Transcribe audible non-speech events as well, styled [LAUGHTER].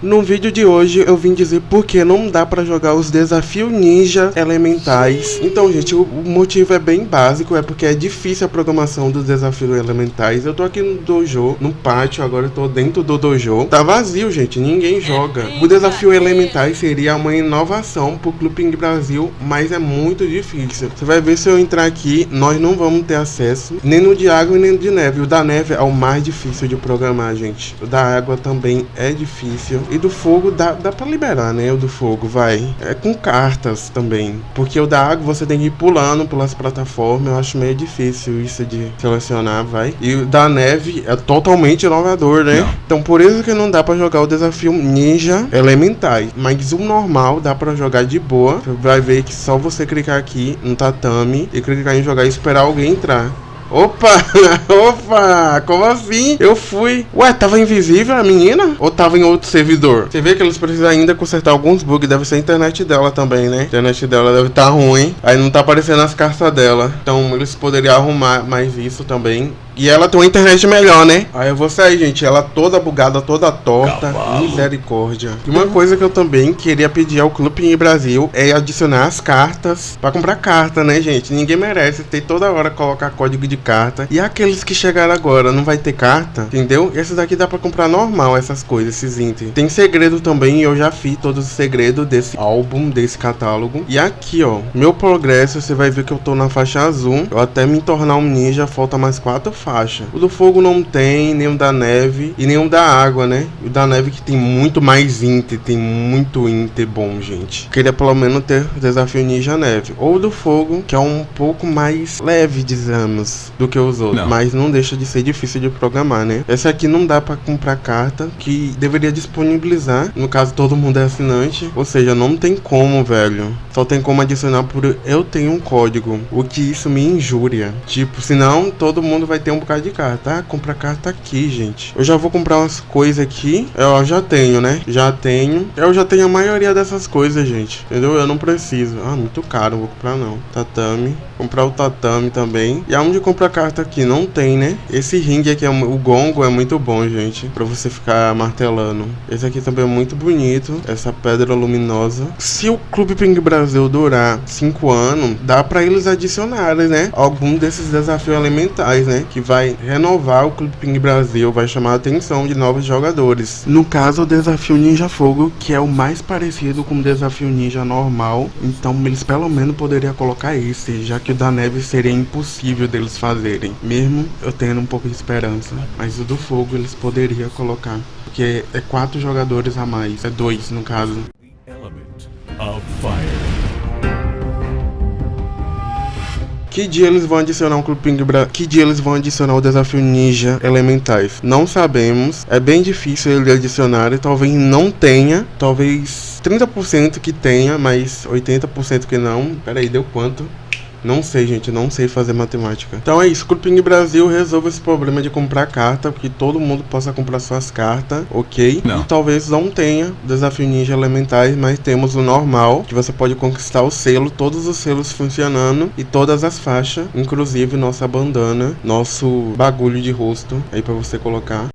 No vídeo de hoje eu vim dizer por que não dá pra jogar os desafios ninja elementais. Então, gente, o motivo é bem básico, é porque é difícil a programação dos desafios elementais. Eu tô aqui no dojo, no pátio, agora eu tô dentro do dojo. Tá vazio, gente, ninguém joga. O desafio elementais seria uma inovação pro Clube Brasil, mas é muito difícil. Você vai ver se eu entrar aqui, nós não vamos ter acesso, nem no de água nem no de neve. O da neve é o mais difícil de programar, gente. O da água também é difícil. E do fogo dá, dá pra liberar, né? O do fogo, vai. É com cartas também. Porque o da água você tem que ir pulando pelas plataformas. Eu acho meio difícil isso de selecionar, vai. E o da neve é totalmente inovador, né? Não. Então por isso que não dá pra jogar o desafio Ninja Elementais. Mas o normal dá pra jogar de boa. Você vai ver que só você clicar aqui no tatame e clicar em jogar e esperar alguém entrar. Opa! [LAUGHS] Opa! Como assim? Eu fui. Ué, tava invisível a menina? Ou tava em outro servidor? Você vê que eles precisam ainda consertar alguns bugs. Deve ser a internet dela também, né? A internet dela deve estar tá ruim. Aí não tá aparecendo as cartas dela. Então eles poderiam arrumar mais isso também. E ela tem uma internet melhor, né? Aí eu vou sair, gente. Ela toda bugada, toda torta. Cavalo. Misericórdia. E uma coisa que eu também queria pedir ao Clube Brasil é adicionar as cartas pra comprar carta, né, gente? Ninguém merece ter toda hora colocar código de carta. E aqueles que chegaram agora não vai ter carta, entendeu? Esses daqui dá pra comprar normal, essas coisas, esses itens. Tem segredo também, eu já fiz todos os segredos desse álbum, desse catálogo. E aqui, ó, meu progresso, você vai ver que eu tô na faixa azul. Eu até me tornar um ninja, falta mais quatro faixas faixa. O do fogo não tem, nem o da neve e nem o da água, né? O da neve que tem muito mais Inter, tem muito Inter bom, gente. Queria pelo menos ter o desafio Ninja Neve. Ou do fogo, que é um pouco mais leve, dizemos, do que os outros. Não. Mas não deixa de ser difícil de programar, né? Esse aqui não dá pra comprar carta, que deveria disponibilizar. No caso, todo mundo é assinante. Ou seja, não tem como, velho. Só tem como adicionar por eu tenho um código. O que isso me injúria. Tipo, senão todo mundo vai ter um bocado de carta, tá? Compra carta aqui, gente. Eu já vou comprar umas coisas aqui. Eu já tenho, né? Já tenho. Eu já tenho a maioria dessas coisas, gente. Entendeu? Eu não preciso. Ah, muito caro. Não vou comprar, não. Tatame. Comprar o tatame também. E aonde comprar carta aqui? Não tem, né? Esse ringue aqui, é, o gongo é muito bom, gente. Pra você ficar martelando. Esse aqui também é muito bonito. Essa pedra luminosa. Se o Clube Ping Brasil durar 5 anos, dá pra eles adicionarem, né? Algum desses desafios elementais, né? Que vai renovar o Clube Ping Brasil, vai chamar a atenção de novos jogadores. No caso, o desafio Ninja Fogo, que é o mais parecido com o desafio Ninja normal, então eles pelo menos poderiam colocar esse, já que o da neve seria impossível deles fazerem, mesmo eu tendo um pouco de esperança. Mas o do fogo eles poderiam colocar, porque é quatro jogadores a mais, é dois no caso. Que dia eles vão adicionar um Clube Ping Bra... Que dia eles vão adicionar o desafio Ninja Elementais? Não sabemos. É bem difícil ele adicionar. Talvez não tenha. Talvez 30% que tenha, mas 80% que não. Pera aí, deu quanto? Não sei, gente, não sei fazer matemática. Então é isso, Clubing Brasil resolve esse problema de comprar carta, que todo mundo possa comprar suas cartas, ok? Não. E talvez não tenha desafio ninja elementais, mas temos o normal, que você pode conquistar o selo, todos os selos funcionando e todas as faixas, inclusive nossa bandana, nosso bagulho de rosto aí para você colocar.